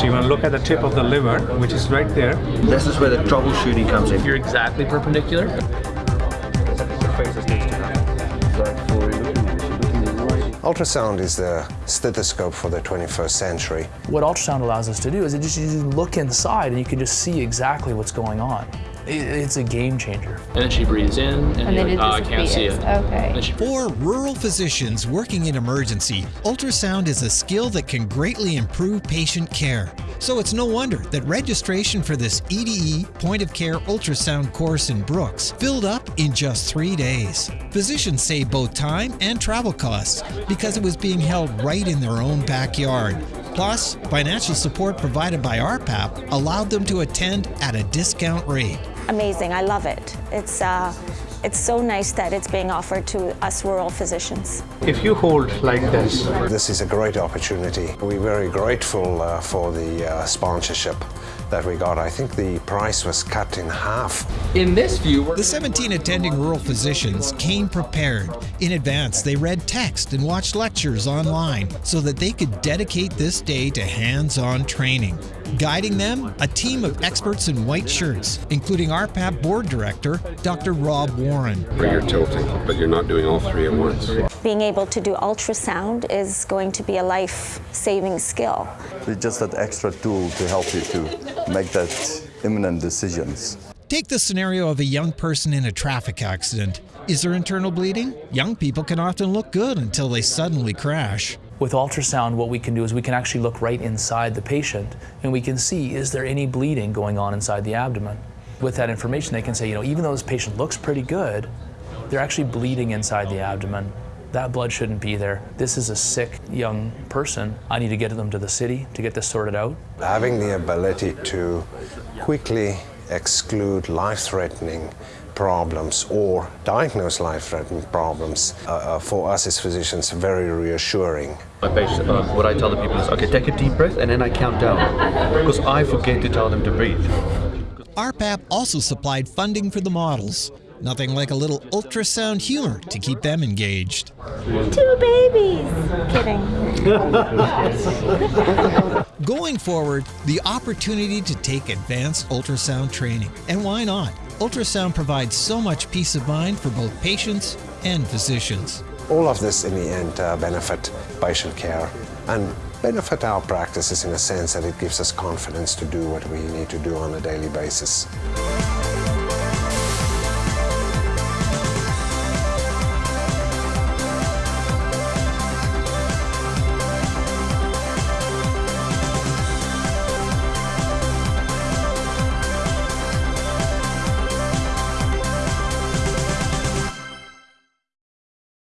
So you want to look at the tip of the liver, which is right there. This is where the troubleshooting comes in. You're exactly perpendicular. Ultrasound is the stethoscope for the 21st century. What ultrasound allows us to do is it just you look inside and you can just see exactly what's going on. It, it's a game changer. And then she breathes in, and, And then like, oh, I can't see it. Okay. For rural physicians working in emergency, ultrasound is a skill that can greatly improve patient care. So it's no wonder that registration for this EDE point of care ultrasound course in Brooks filled up in just three days. Physicians save both time and travel costs because it was being held right in their own backyard. Plus, financial support provided by RPAP allowed them to attend at a discount rate. Amazing. I love it. It's uh, it's so nice that it's being offered to us rural physicians. If you hold like this, This is a great opportunity. We're very grateful uh, for the uh, sponsorship that we got. I think the price was cut in half. In this view, we're The 17 attending rural physicians came prepared. In advance, they read text and watched lectures online so that they could dedicate this day to hands on training. Guiding them, a team of experts in white shirts, including RPAP board director, Dr. Rob Warren. where you're tilting, but you're not doing all three at once. Being able to do ultrasound is going to be a life-saving skill. It's just that extra tool to help you to make that imminent decisions. Take the scenario of a young person in a traffic accident. Is there internal bleeding? Young people can often look good until they suddenly crash. With ultrasound, what we can do is we can actually look right inside the patient and we can see is there any bleeding going on inside the abdomen. With that information, they can say, you know, even though this patient looks pretty good, they're actually bleeding inside the abdomen. That blood shouldn't be there. This is a sick young person. I need to get them to the city to get this sorted out. Having the ability to quickly exclude life-threatening problems or diagnose life-threatening problems uh, uh, for us as physicians very reassuring. My patient, uh, what I tell the people is, okay, take a deep breath and then I count down. Because I forget to tell them to breathe. RPAP also supplied funding for the models. Nothing like a little ultrasound humor to keep them engaged. Two babies. Kidding. Going forward, the opportunity to take advanced ultrasound training. And why not? Ultrasound provides so much peace of mind for both patients and physicians. All of this in the end uh, benefit patient care and benefit our practices in a sense that it gives us confidence to do what we need to do on a daily basis.